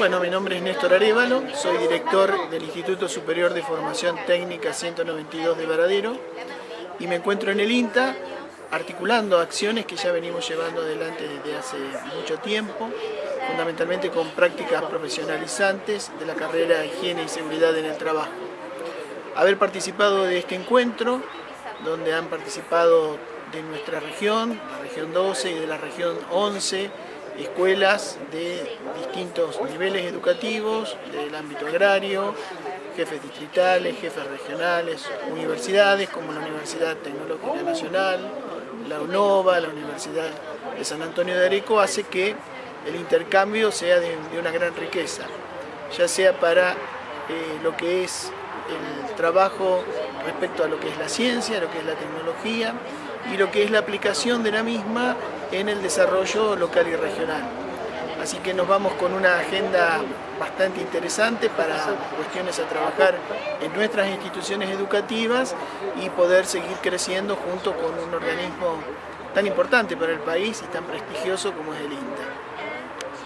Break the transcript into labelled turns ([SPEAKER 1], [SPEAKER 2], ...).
[SPEAKER 1] Bueno, mi nombre es Néstor Arevalo, soy director del Instituto Superior de Formación Técnica 192 de Varadero y me encuentro en el INTA articulando acciones que ya venimos llevando adelante desde hace mucho tiempo, fundamentalmente con prácticas profesionalizantes de la carrera de Higiene y Seguridad en el Trabajo. Haber participado de este encuentro, donde han participado de nuestra región, la región 12 y de la región 11, escuelas de distintos niveles educativos, del ámbito agrario, jefes distritales, jefes regionales, universidades como la Universidad Tecnológica Nacional, la UNOVA, la Universidad de San Antonio de Areco, hace que el intercambio sea de, una gran riqueza, ya sea para eh, lo que es el trabajo respecto a lo que es la ciencia, lo que es la tecnología y lo que es la aplicación de la misma en el desarrollo local y regional. Así que nos vamos con una agenda bastante interesante para cuestiones a trabajar en nuestras instituciones educativas y poder seguir creciendo junto con un organismo tan importante para el país y tan prestigioso como es el INE.